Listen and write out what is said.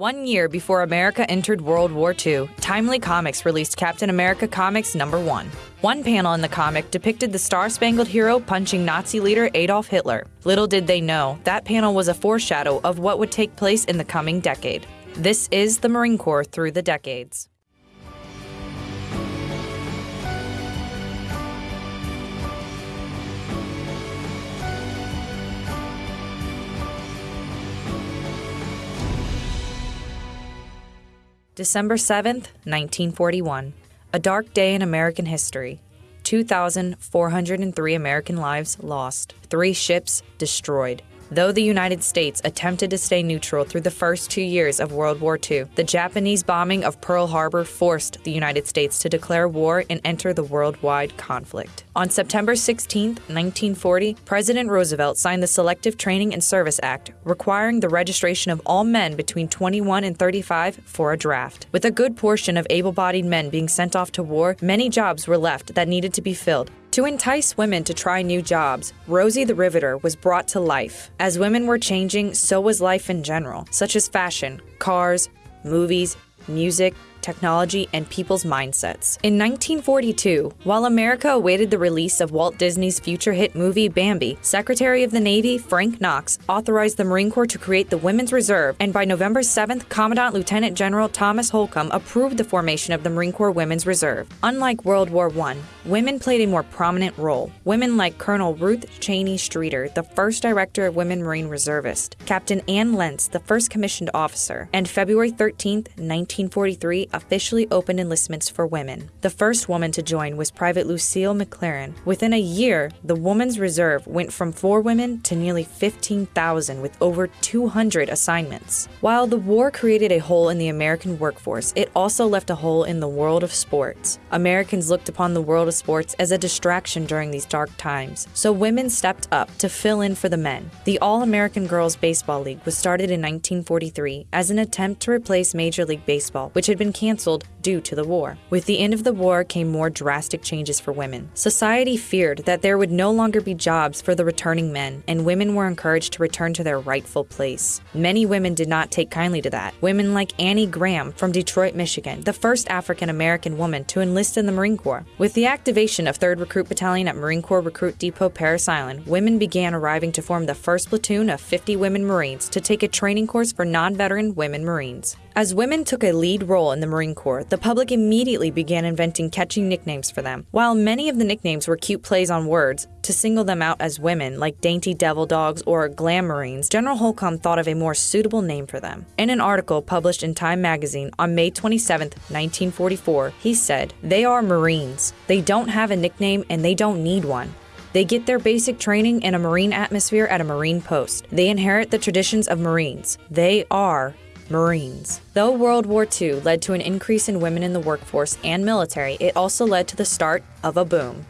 One year before America entered World War II, Timely Comics released Captain America Comics number 1. One panel in the comic depicted the Star Spangled Hero punching Nazi leader Adolf Hitler. Little did they know, that panel was a foreshadow of what would take place in the coming decade. This is the Marine Corps through the decades. December 7th, 1941. A dark day in American history. 2,403 American lives lost, three ships destroyed. Though the United States attempted to stay neutral through the first two years of World War II, the Japanese bombing of Pearl Harbor forced the United States to declare war and enter the worldwide conflict. On September 16, 1940, President Roosevelt signed the Selective Training and Service Act, requiring the registration of all men between 21 and 35 for a draft. With a good portion of able bodied men being sent off to war, many jobs were left that needed to be filled. To entice women to try new jobs, Rosie the Riveter was brought to life. As women were changing, so was life in general, such as fashion, cars, movies, music, technology, and people's mindsets. In 1942, while America awaited the release of Walt Disney's future hit movie Bambi, Secretary of the Navy Frank Knox authorized the Marine Corps to create the Women's Reserve, and by November 7th, Commandant Lieutenant General Thomas Holcomb approved the formation of the Marine Corps Women's Reserve. Unlike World War I, women played a more prominent role. Women like Colonel Ruth Cheney Streeter, the first director of Women Marine Reservist, Captain Anne Lentz, the first commissioned officer, and February 13, 1943, officially opened enlistments for women. The first woman to join was Private Lucille McClarren. Within a year, the Women's Reserve went from four women to nearly 15,000 with over 200 assignments. While the war created a hole in the American workforce, it also left a hole in the world of sports. Americans looked upon the world of sports as a distraction during these dark times, so women stepped up to fill in for the men. The All American Girls Baseball League was started in 1943 as an attempt to replace Major League Baseball, which had been canceled due to the war. With the end of the war came more drastic changes for women. Society feared that there would no longer be jobs for the returning men, and women were encouraged to return to their rightful place. Many women did not take kindly to that. Women like Annie Graham from Detroit, Michigan, the first African American woman to enlist in the Marine Corps. With the activation of 3rd Recruit Battalion at Marine Corps Recruit Depot Parris Island, women began arriving to form the first platoon of 50 women Marines to take a training course for non veteran women Marines. As women took a lead role in the Marine Corps, the public immediately began inventing catchy nicknames for them. While many of the nicknames were cute plays on words, to single them out as women, like Dainty Devil Dogs or Glam Marines, General Holcomb thought of a more suitable name for them. In an article published in Time magazine on May 27, 1944, he said, They are Marines. They don't have a nickname and they don't need one. They get their basic training in a Marine atmosphere at a Marine post. They inherit the traditions of Marines. They are Marines. Though World War II led to an increase in women in the workforce and military, it also led to the start of a boom.